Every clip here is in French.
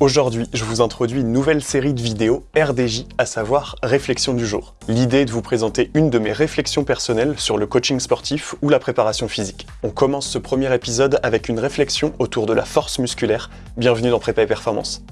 Aujourd'hui, je vous introduis une nouvelle série de vidéos RDJ, à savoir Réflexion du jour. L'idée est de vous présenter une de mes réflexions personnelles sur le coaching sportif ou la préparation physique. On commence ce premier épisode avec une réflexion autour de la force musculaire. Bienvenue dans Prépa et Performance.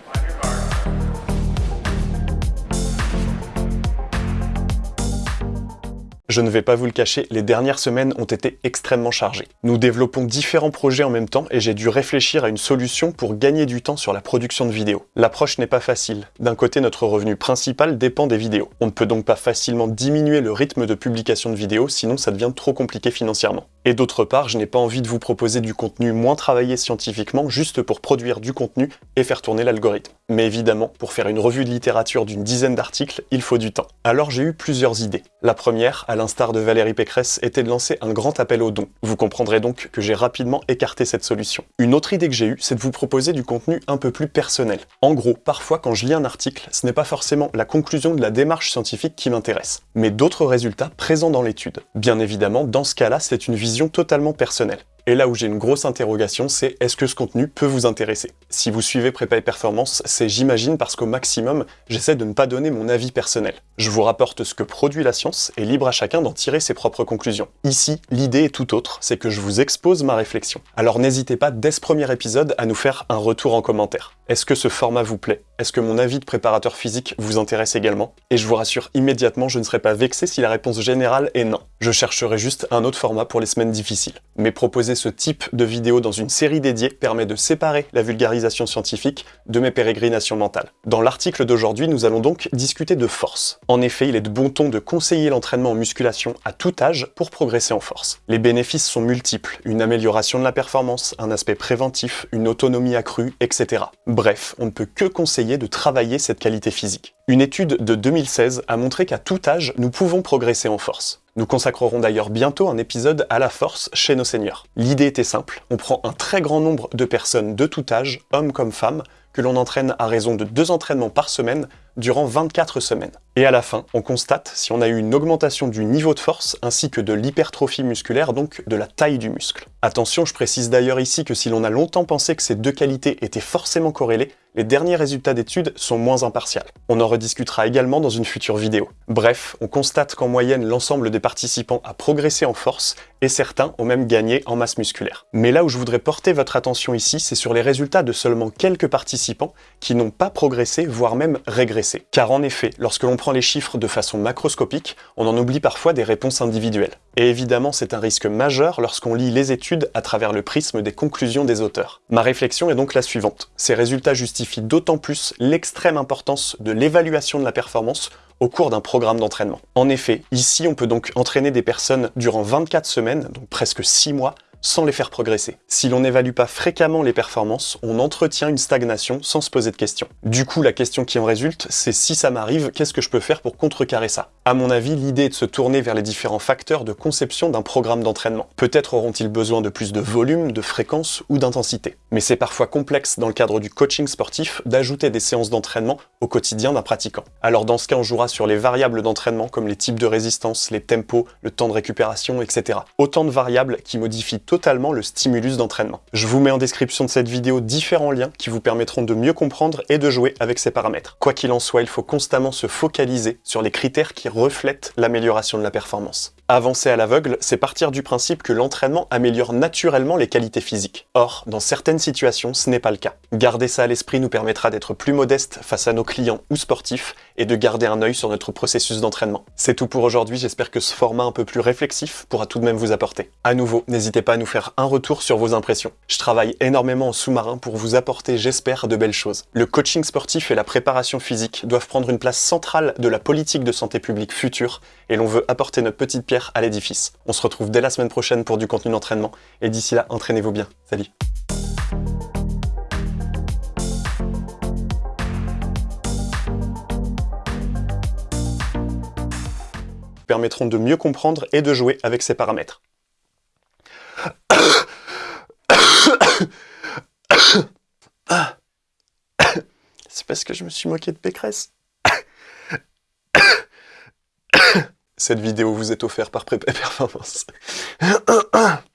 Je ne vais pas vous le cacher, les dernières semaines ont été extrêmement chargées. Nous développons différents projets en même temps et j'ai dû réfléchir à une solution pour gagner du temps sur la production de vidéos. L'approche n'est pas facile. D'un côté, notre revenu principal dépend des vidéos. On ne peut donc pas facilement diminuer le rythme de publication de vidéos, sinon ça devient trop compliqué financièrement. Et d'autre part, je n'ai pas envie de vous proposer du contenu moins travaillé scientifiquement juste pour produire du contenu et faire tourner l'algorithme. Mais évidemment, pour faire une revue de littérature d'une dizaine d'articles, il faut du temps. Alors j'ai eu plusieurs idées. La première, à l'instar de Valérie Pécresse, était de lancer un grand appel aux dons. Vous comprendrez donc que j'ai rapidement écarté cette solution. Une autre idée que j'ai eue, c'est de vous proposer du contenu un peu plus personnel. En gros, parfois quand je lis un article, ce n'est pas forcément la conclusion de la démarche scientifique qui m'intéresse, mais d'autres résultats présents dans l'étude. Bien évidemment, dans ce cas-là, c'est une vision totalement personnelle. Et là où j'ai une grosse interrogation, c'est est-ce que ce contenu peut vous intéresser? Si vous suivez Prépa et Performance, c'est j'imagine parce qu'au maximum, j'essaie de ne pas donner mon avis personnel. Je vous rapporte ce que produit la science et libre à chacun d'en tirer ses propres conclusions. Ici, l'idée est tout autre, c'est que je vous expose ma réflexion. Alors n'hésitez pas dès ce premier épisode à nous faire un retour en commentaire. Est-ce que ce format vous plaît? Est-ce que mon avis de préparateur physique vous intéresse également? Et je vous rassure immédiatement, je ne serai pas vexé si la réponse générale est non. Je chercherai juste un autre format pour les semaines difficiles. Mais proposer ce type de vidéo dans une série dédiée permet de séparer la vulgarisation scientifique de mes pérégrinations mentales. Dans l'article d'aujourd'hui, nous allons donc discuter de force. En effet, il est de bon ton de conseiller l'entraînement en musculation à tout âge pour progresser en force. Les bénéfices sont multiples, une amélioration de la performance, un aspect préventif, une autonomie accrue, etc. Bref, on ne peut que conseiller de travailler cette qualité physique. Une étude de 2016 a montré qu'à tout âge, nous pouvons progresser en force. Nous consacrerons d'ailleurs bientôt un épisode à la force chez nos seigneurs. L'idée était simple, on prend un très grand nombre de personnes de tout âge, hommes comme femmes, que l'on entraîne à raison de deux entraînements par semaine durant 24 semaines. Et à la fin, on constate si on a eu une augmentation du niveau de force ainsi que de l'hypertrophie musculaire, donc de la taille du muscle. Attention, je précise d'ailleurs ici que si l'on a longtemps pensé que ces deux qualités étaient forcément corrélées, les derniers résultats d'études sont moins impartials. On en rediscutera également dans une future vidéo. Bref, on constate qu'en moyenne, l'ensemble des participants a progressé en force et certains ont même gagné en masse musculaire. Mais là où je voudrais porter votre attention ici, c'est sur les résultats de seulement quelques participants qui n'ont pas progressé, voire même régressé. Car en effet, lorsque l'on les chiffres de façon macroscopique, on en oublie parfois des réponses individuelles. Et évidemment, c'est un risque majeur lorsqu'on lit les études à travers le prisme des conclusions des auteurs. Ma réflexion est donc la suivante. Ces résultats justifient d'autant plus l'extrême importance de l'évaluation de la performance au cours d'un programme d'entraînement. En effet, ici on peut donc entraîner des personnes durant 24 semaines, donc presque 6 mois, sans les faire progresser. Si l'on n'évalue pas fréquemment les performances, on entretient une stagnation sans se poser de questions. Du coup, la question qui en résulte, c'est si ça m'arrive, qu'est-ce que je peux faire pour contrecarrer ça? À mon avis, l'idée est de se tourner vers les différents facteurs de conception d'un programme d'entraînement. Peut-être auront-ils besoin de plus de volume, de fréquence ou d'intensité. Mais c'est parfois complexe dans le cadre du coaching sportif d'ajouter des séances d'entraînement au quotidien d'un pratiquant. Alors dans ce cas, on jouera sur les variables d'entraînement comme les types de résistance, les tempos, le temps de récupération, etc. Autant de variables qui modifient totalement le stimulus d'entraînement. Je vous mets en description de cette vidéo différents liens qui vous permettront de mieux comprendre et de jouer avec ces paramètres. Quoi qu'il en soit, il faut constamment se focaliser sur les critères qui reflètent l'amélioration de la performance. Avancer à l'aveugle, c'est partir du principe que l'entraînement améliore naturellement les qualités physiques. Or, dans certaines situations, ce n'est pas le cas. Garder ça à l'esprit nous permettra d'être plus modeste face à nos clients ou sportifs et de garder un œil sur notre processus d'entraînement. C'est tout pour aujourd'hui, j'espère que ce format un peu plus réflexif pourra tout de même vous apporter. À nouveau, n'hésitez pas à nous faire un retour sur vos impressions. Je travaille énormément en sous-marin pour vous apporter, j'espère, de belles choses. Le coaching sportif et la préparation physique doivent prendre une place centrale de la politique de santé publique future et l'on veut apporter notre petite à l'édifice. On se retrouve dès la semaine prochaine pour du contenu d'entraînement, et d'ici là, entraînez-vous bien. Salut permettront de mieux comprendre et de jouer avec ces paramètres. C'est parce que je me suis moqué de Pécresse. Cette vidéo vous est offerte par Prépa Performance.